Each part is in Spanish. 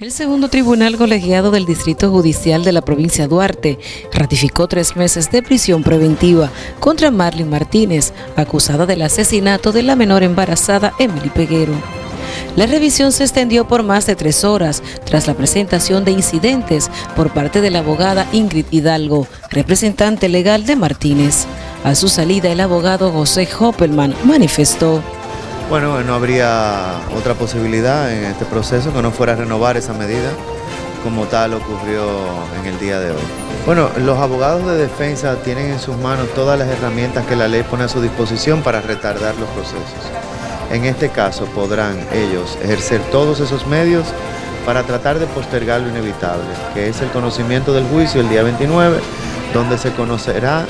El segundo tribunal colegiado del Distrito Judicial de la provincia Duarte ratificó tres meses de prisión preventiva contra Marlene Martínez, acusada del asesinato de la menor embarazada Emily Peguero. La revisión se extendió por más de tres horas tras la presentación de incidentes por parte de la abogada Ingrid Hidalgo, representante legal de Martínez. A su salida, el abogado José Hoppelman manifestó. Bueno, no habría otra posibilidad en este proceso que no fuera renovar esa medida, como tal ocurrió en el día de hoy. Bueno, los abogados de defensa tienen en sus manos todas las herramientas que la ley pone a su disposición para retardar los procesos. En este caso podrán ellos ejercer todos esos medios para tratar de postergar lo inevitable, que es el conocimiento del juicio el día 29, donde se conocerá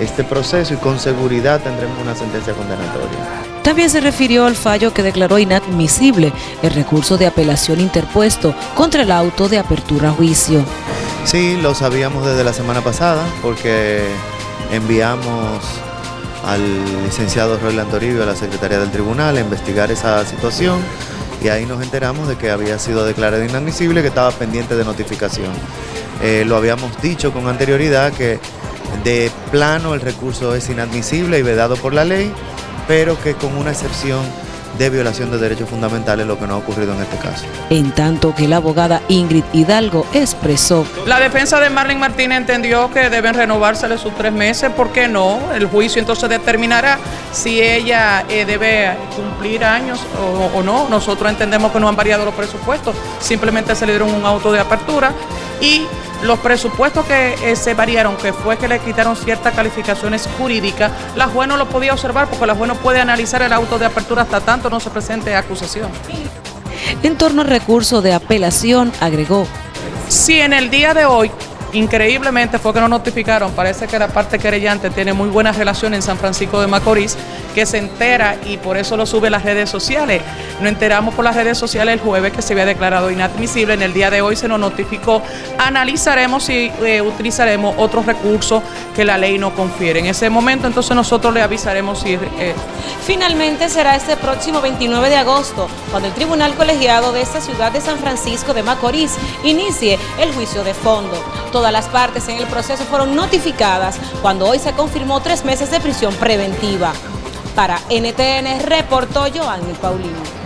este proceso y con seguridad tendremos una sentencia condenatoria. También se refirió al fallo que declaró inadmisible el recurso de apelación interpuesto contra el auto de apertura a juicio. Sí, lo sabíamos desde la semana pasada porque enviamos al licenciado Roland Toribio a la Secretaría del Tribunal a investigar esa situación y ahí nos enteramos de que había sido declarado inadmisible, que estaba pendiente de notificación. Eh, lo habíamos dicho con anterioridad que de plano el recurso es inadmisible y vedado por la ley pero que con una excepción de violación de derechos fundamentales, lo que no ha ocurrido en este caso. En tanto que la abogada Ingrid Hidalgo expresó. La defensa de Marlene Martínez entendió que deben renovársele sus tres meses, ¿por qué no? El juicio entonces determinará si ella eh, debe cumplir años o, o no. Nosotros entendemos que no han variado los presupuestos, simplemente se le dieron un auto de apertura y los presupuestos que eh, se variaron, que fue que le quitaron ciertas calificaciones jurídicas, la juez no lo podía observar porque la juez no puede analizar el auto de apertura hasta tanto no se presente acusación. En torno al recurso de apelación, agregó. Si en el día de hoy Increíblemente fue que nos notificaron, parece que la parte querellante tiene muy buena relación en San Francisco de Macorís, que se entera y por eso lo sube las redes sociales. Nos enteramos por las redes sociales el jueves que se había declarado inadmisible, en el día de hoy se nos notificó, analizaremos si eh, utilizaremos otros recursos que la ley no confiere. En ese momento entonces nosotros le avisaremos si... Eh, Finalmente será este próximo 29 de agosto, cuando el Tribunal Colegiado de esta ciudad de San Francisco de Macorís inicie el juicio de fondo. Todas las partes en el proceso fueron notificadas cuando hoy se confirmó tres meses de prisión preventiva. Para NTN reportó Joanny Paulino.